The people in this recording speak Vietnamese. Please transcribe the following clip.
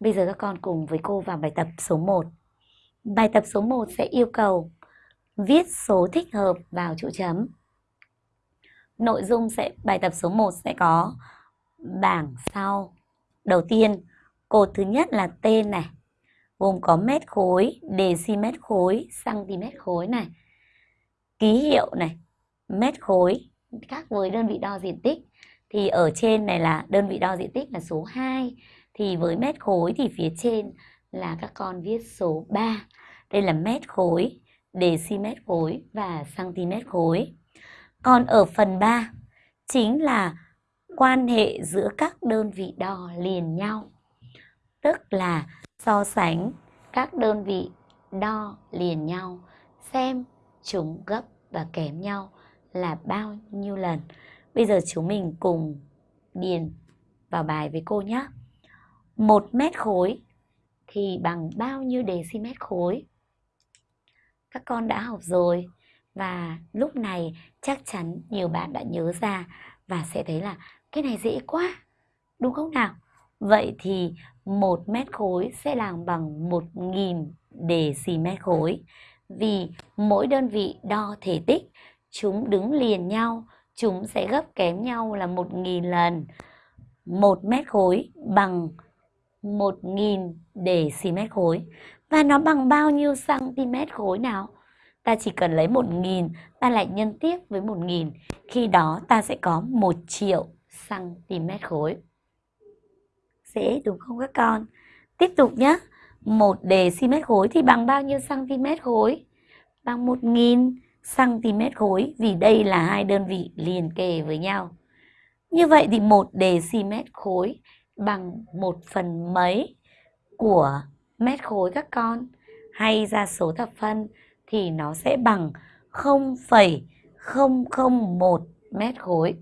Bây giờ các con cùng với cô vào bài tập số 1. Bài tập số 1 sẽ yêu cầu viết số thích hợp vào chỗ chấm. Nội dung sẽ bài tập số 1 sẽ có bảng sau. Đầu tiên, cột thứ nhất là tên này, gồm có mét khối, decimet khối, cm khối này. Ký hiệu này, mét khối, khác với đơn vị đo diện tích thì ở trên này là đơn vị đo diện tích là số 2 thì với mét khối thì phía trên là các con viết số 3. Đây là mét khối, decimet khối và cm khối. Còn ở phần 3 chính là quan hệ giữa các đơn vị đo liền nhau. Tức là so sánh các đơn vị đo liền nhau xem chúng gấp và kém nhau là bao nhiêu lần. Bây giờ chúng mình cùng điền vào bài với cô nhé. 1 mét khối thì bằng bao nhiêu decimet khối? Các con đã học rồi và lúc này chắc chắn nhiều bạn đã nhớ ra và sẽ thấy là cái này dễ quá, đúng không nào? Vậy thì 1 mét khối sẽ làm bằng 1.000 decimet khối vì mỗi đơn vị đo thể tích chúng đứng liền nhau, chúng sẽ gấp kém nhau là 1.000 lần. 1 mét khối bằng 1.000 1.000 để xí mét khối. Và nó bằng bao nhiêu cm khối nào? Ta chỉ cần lấy 1.000, ta lại nhân tiếp với 1.000. Khi đó ta sẽ có 1 triệu cm khối. Dễ đúng không các con? Tiếp tục nhé. 1 đề decimet khối thì bằng bao nhiêu cm khối? Bằng 1.000 cm khối vì đây là hai đơn vị liền kề với nhau. Như vậy thì 1 đề decimet khối bằng 1 phần mấy của mét khối các con. Hay ra số thập phân thì nó sẽ bằng 0,001 mét khối.